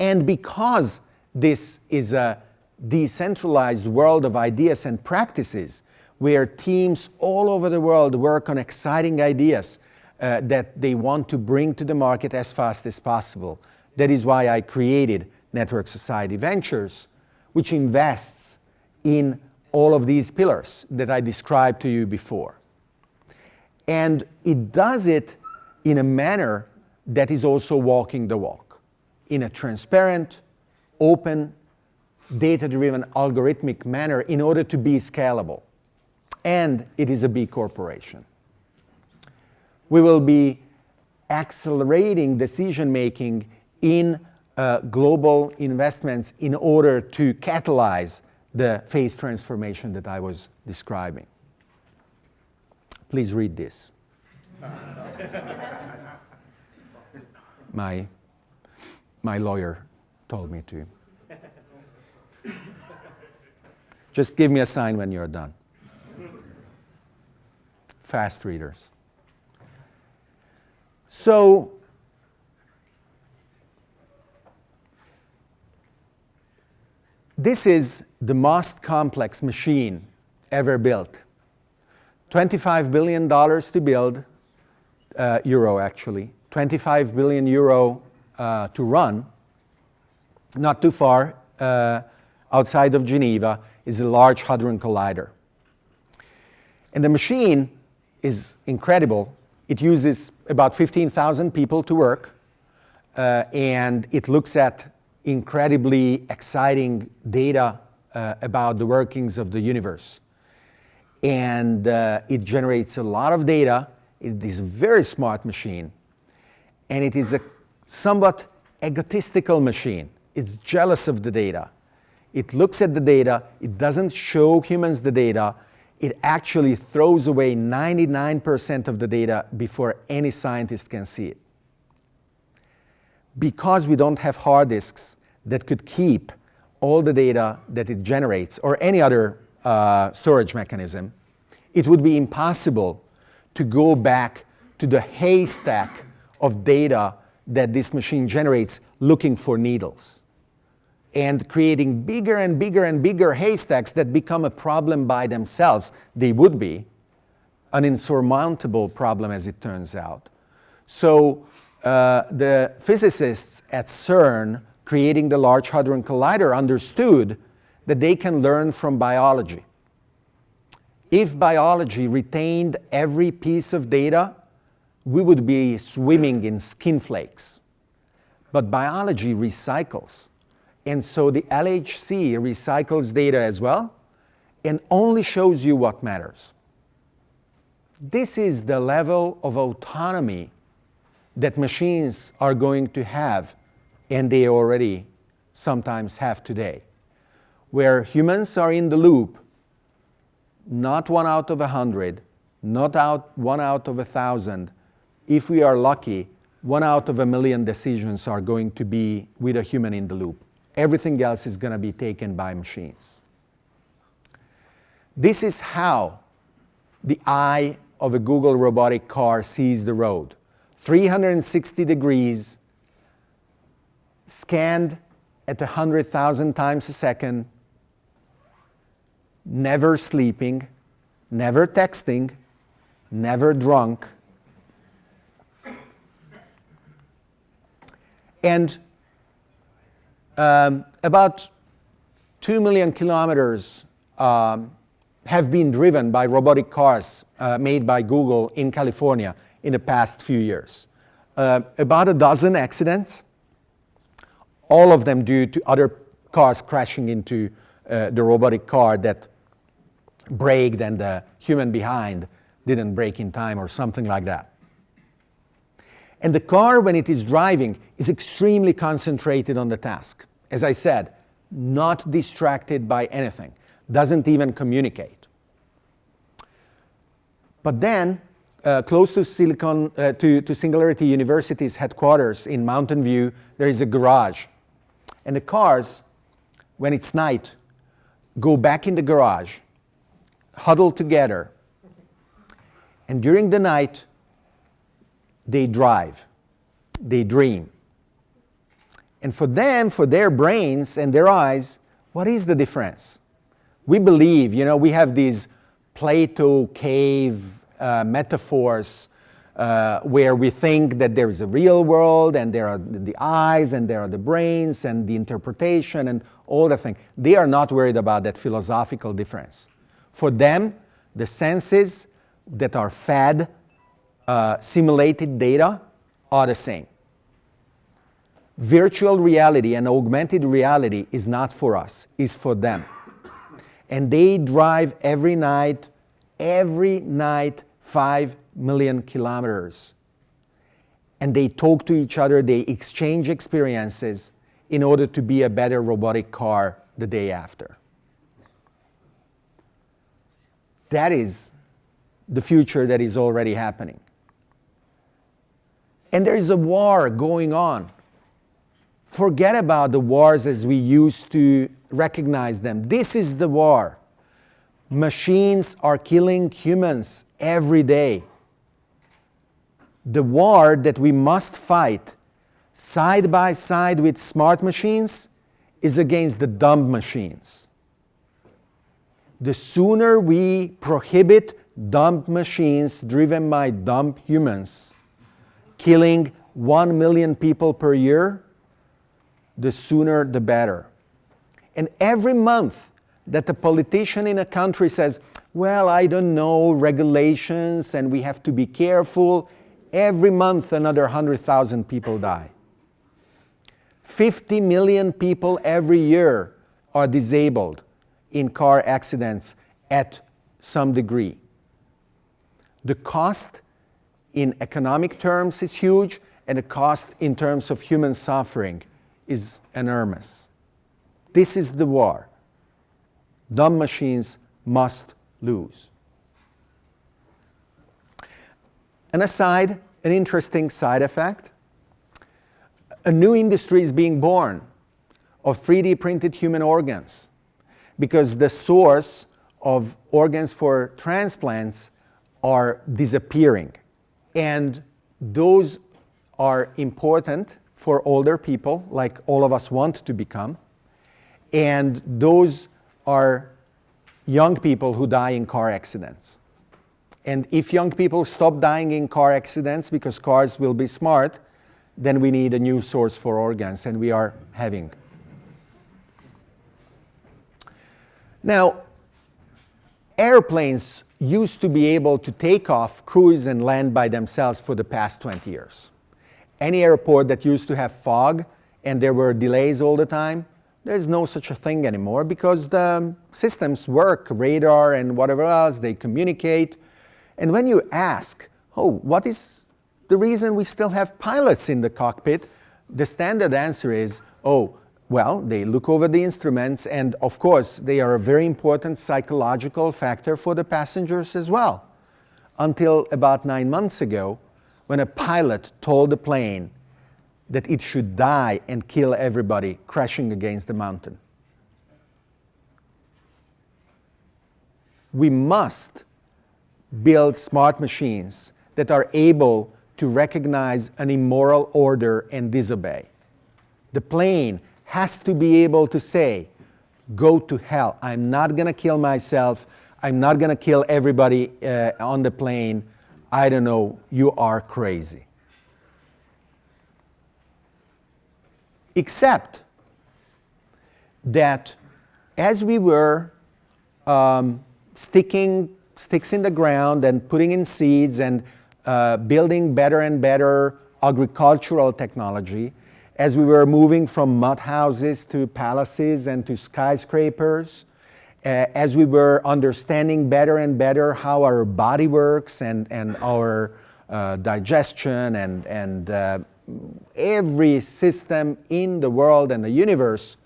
And because this is a decentralized world of ideas and practices, where teams all over the world work on exciting ideas uh, that they want to bring to the market as fast as possible. That is why I created Network Society Ventures, which invests in all of these pillars that I described to you before. And it does it in a manner that is also walking the walk, in a transparent, open, data-driven, algorithmic manner in order to be scalable. And it is a B corporation. We will be accelerating decision-making in uh, global investments in order to catalyze the phase transformation that I was describing. Please read this. my, my lawyer told me to. Just give me a sign when you're done. Fast readers. So, This is the most complex machine ever built. $25 billion to build, uh, euro actually, 25 billion euro uh, to run, not too far uh, outside of Geneva is a Large Hadron Collider. And the machine is incredible. It uses about 15,000 people to work, uh, and it looks at incredibly exciting data uh, about the workings of the universe. And uh, it generates a lot of data. It is a very smart machine. And it is a somewhat egotistical machine. It's jealous of the data. It looks at the data. It doesn't show humans the data. It actually throws away 99% of the data before any scientist can see it. Because we don't have hard disks, that could keep all the data that it generates or any other uh, storage mechanism, it would be impossible to go back to the haystack of data that this machine generates looking for needles and creating bigger and bigger and bigger haystacks that become a problem by themselves. They would be an insurmountable problem as it turns out. So uh, the physicists at CERN creating the Large Hadron Collider understood that they can learn from biology. If biology retained every piece of data, we would be swimming in skin flakes. But biology recycles. And so the LHC recycles data as well and only shows you what matters. This is the level of autonomy that machines are going to have and they already sometimes have today, where humans are in the loop, not one out of a hundred, not out one out of a thousand. If we are lucky, one out of a million decisions are going to be with a human in the loop. Everything else is going to be taken by machines. This is how the eye of a Google robotic car sees the road. 360 degrees, scanned at 100,000 times a second, never sleeping, never texting, never drunk. And um, about 2 million kilometers um, have been driven by robotic cars uh, made by Google in California in the past few years. Uh, about a dozen accidents, all of them due to other cars crashing into uh, the robotic car that braked and the human behind didn't brake in time or something like that. And the car, when it is driving, is extremely concentrated on the task. As I said, not distracted by anything, doesn't even communicate. But then, uh, close to, Silicon, uh, to, to Singularity University's headquarters in Mountain View, there is a garage. And the cars, when it's night, go back in the garage, huddle together, and during the night, they drive, they dream. And for them, for their brains and their eyes, what is the difference? We believe, you know, we have these Plato cave uh, metaphors uh, where we think that there is a real world and there are the eyes and there are the brains and the interpretation and all the things. They are not worried about that philosophical difference. For them, the senses that are fed uh, simulated data are the same. Virtual reality and augmented reality is not for us, is for them. And they drive every night, every night 5 million kilometers. And they talk to each other, they exchange experiences in order to be a better robotic car the day after. That is the future that is already happening. And there is a war going on. Forget about the wars as we used to recognize them. This is the war. Machines are killing humans every day. The war that we must fight side by side with smart machines is against the dumb machines. The sooner we prohibit dumb machines driven by dumb humans, killing 1 million people per year, the sooner the better. And every month, that a politician in a country says, well, I don't know, regulations and we have to be careful, every month another 100,000 people die. 50 million people every year are disabled in car accidents at some degree. The cost in economic terms is huge and the cost in terms of human suffering is enormous. This is the war dumb machines must lose. An aside, an interesting side effect, a new industry is being born of 3D printed human organs because the source of organs for transplants are disappearing. And those are important for older people, like all of us want to become. And those are young people who die in car accidents. And if young people stop dying in car accidents because cars will be smart, then we need a new source for organs, and we are having. Now, airplanes used to be able to take off, cruise, and land by themselves for the past 20 years. Any airport that used to have fog and there were delays all the time, there's no such a thing anymore because the systems work, radar and whatever else, they communicate. And when you ask, oh, what is the reason we still have pilots in the cockpit? The standard answer is, oh, well, they look over the instruments and of course they are a very important psychological factor for the passengers as well. Until about nine months ago, when a pilot told the plane that it should die and kill everybody crashing against the mountain. we must build smart machines that are able to recognize an immoral order and disobey. The plane has to be able to say, go to hell. I'm not going to kill myself. I'm not going to kill everybody uh, on the plane. I don't know, you are crazy. Except that as we were um, sticking sticks in the ground and putting in seeds and uh, building better and better agricultural technology, as we were moving from mud houses to palaces and to skyscrapers, uh, as we were understanding better and better how our body works and, and our uh, digestion and, and uh, every system in the world and the universe,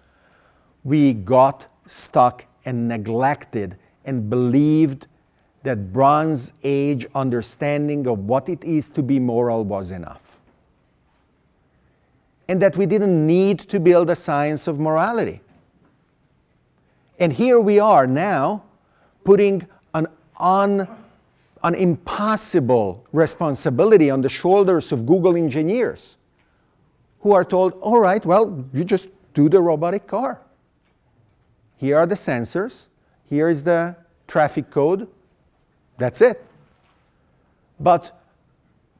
we got stuck and neglected and believed that Bronze Age understanding of what it is to be moral was enough. And that we didn't need to build a science of morality. And here we are now putting an, un, an impossible responsibility on the shoulders of Google engineers who are told, all right, well, you just do the robotic car. Here are the sensors. Here is the traffic code. That's it. But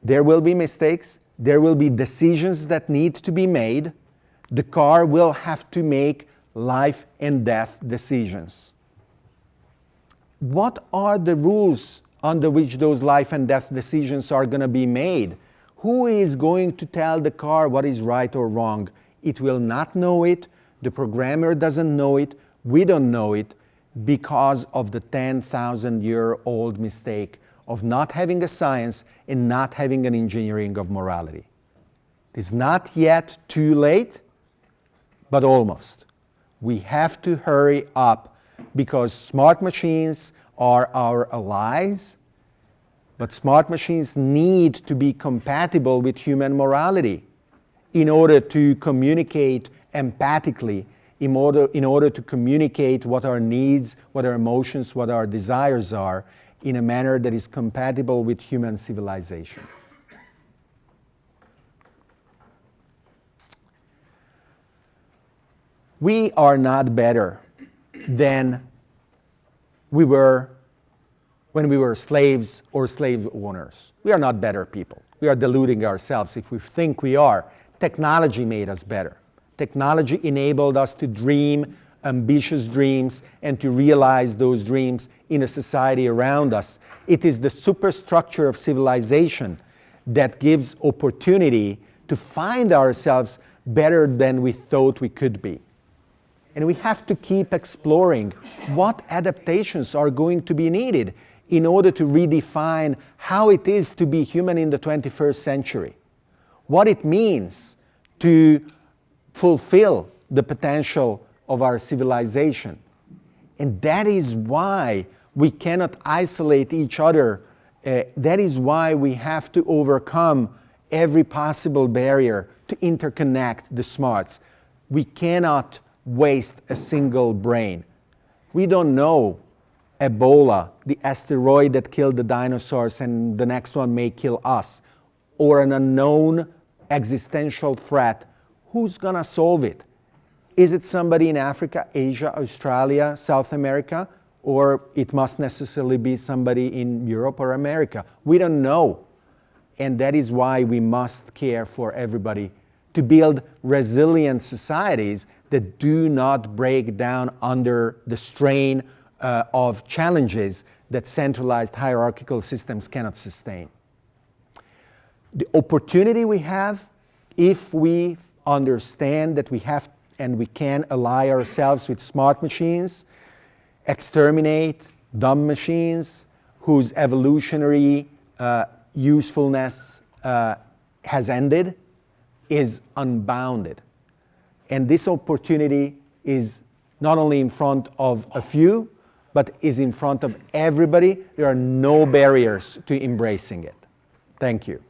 there will be mistakes. There will be decisions that need to be made. The car will have to make life and death decisions. What are the rules under which those life and death decisions are going to be made? Who is going to tell the car what is right or wrong? It will not know it. The programmer doesn't know it. We don't know it because of the 10,000 year old mistake of not having a science and not having an engineering of morality. It is not yet too late, but almost we have to hurry up because smart machines are our allies, but smart machines need to be compatible with human morality in order to communicate empathically, in order, in order to communicate what our needs, what our emotions, what our desires are in a manner that is compatible with human civilization. we are not better than we were when we were slaves or slave owners. We are not better people. We are deluding ourselves if we think we are. Technology made us better. Technology enabled us to dream ambitious dreams and to realize those dreams in a society around us. It is the superstructure of civilization that gives opportunity to find ourselves better than we thought we could be. And we have to keep exploring what adaptations are going to be needed in order to redefine how it is to be human in the 21st century. What it means to fulfill the potential of our civilization. And that is why we cannot isolate each other. Uh, that is why we have to overcome every possible barrier to interconnect the smarts. We cannot waste a single brain. We don't know Ebola, the asteroid that killed the dinosaurs and the next one may kill us, or an unknown existential threat. Who's going to solve it? Is it somebody in Africa, Asia, Australia, South America, or it must necessarily be somebody in Europe or America? We don't know. And that is why we must care for everybody to build resilient societies that do not break down under the strain uh, of challenges that centralized hierarchical systems cannot sustain. The opportunity we have if we understand that we have and we can ally ourselves with smart machines, exterminate dumb machines whose evolutionary uh, usefulness uh, has ended, is unbounded. And this opportunity is not only in front of a few, but is in front of everybody. There are no barriers to embracing it. Thank you.